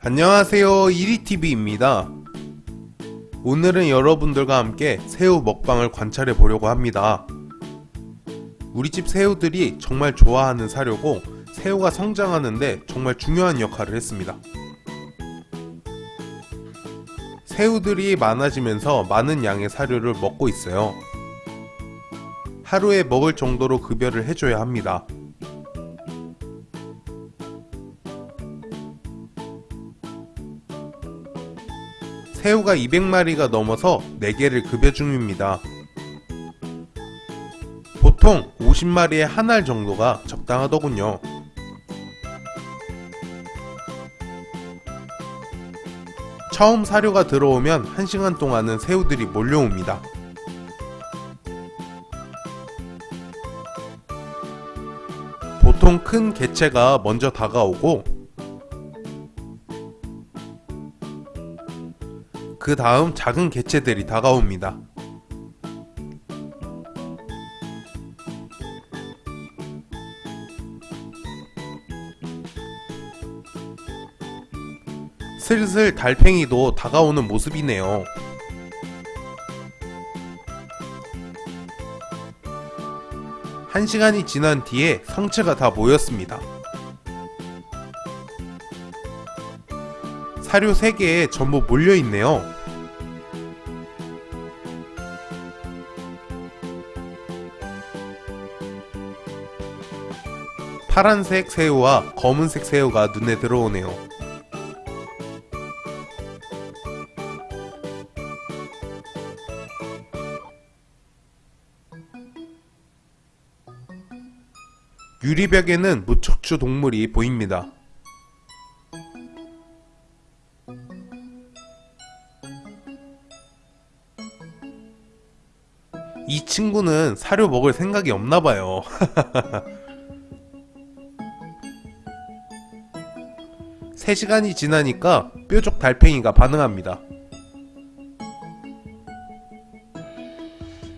안녕하세요. 이리TV입니다. 오늘은 여러분들과 함께 새우 먹방을 관찰해 보려고 합니다. 우리 집 새우들이 정말 좋아하는 사료고 새우가 성장하는데 정말 중요한 역할을 했습니다. 새우들이 많아지면서 많은 양의 사료를 먹고 있어요. 하루에 먹을 정도로 급여를 해줘야 합니다 새우가 200마리가 넘어서 4개를 급여 중입니다. 보통 50마리에 한알 정도가 적당하더군요. 처음 사료가 들어오면 1시간 동안은 새우들이 몰려옵니다. 보통 큰 개체가 먼저 다가오고 그 다음 작은 개체들이 다가옵니다. 슬슬 달팽이도 다가오는 모습이네요. 한 시간이 지난 뒤에 성체가 다 모였습니다. 사료 3개에 전부 몰려있네요. 파란색 새우와 검은색 새우가 눈에 들어오네요. 유리벽에는 무척추 동물이 보입니다. 이 친구는 사료 먹을 생각이 없나봐요. 3시간이 지나니까 뾰족 달팽이가 반응합니다.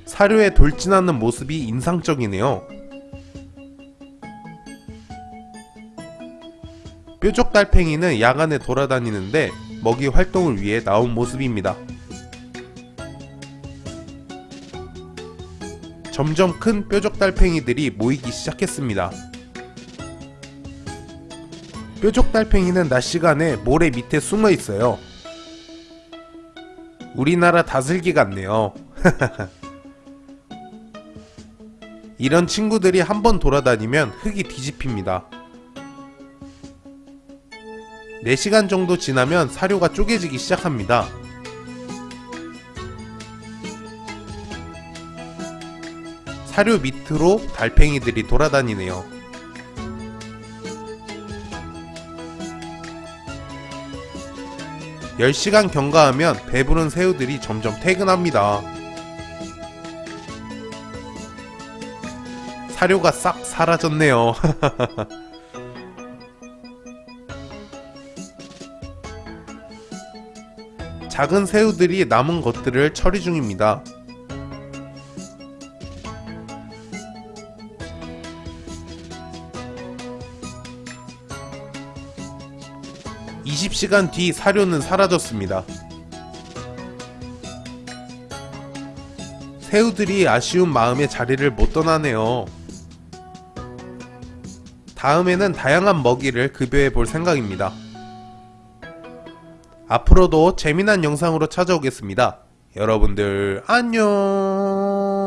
사료에 돌진하는 모습이 인상적이네요. 뾰족 달팽이는 야간에 돌아다니는데 먹이 활동을 위해 나온 모습입니다. 점점 큰 뾰족 달팽이들이 모이기 시작했습니다. 뾰족 달팽이는 낮 시간에 모래 밑에 숨어 있어요. 우리나라 다슬기 같네요. 이런 친구들이 한번 돌아다니면 흙이 뒤집힙니다. 4시간 정도 지나면 사료가 쪼개지기 시작합니다. 사료 밑으로 달팽이들이 돌아다니네요. 10시간 경과하면 배부른 새우들이 점점 퇴근합니다. 사료가 싹 사라졌네요. 작은 새우들이 남은 것들을 처리 중입니다. 20시간 뒤 사료는 사라졌습니다. 새우들이 아쉬운 마음에 자리를 못 떠나네요. 다음에는 다양한 먹이를 급여해 볼 생각입니다. 앞으로도 재미난 영상으로 찾아오겠습니다. 여러분들 안녕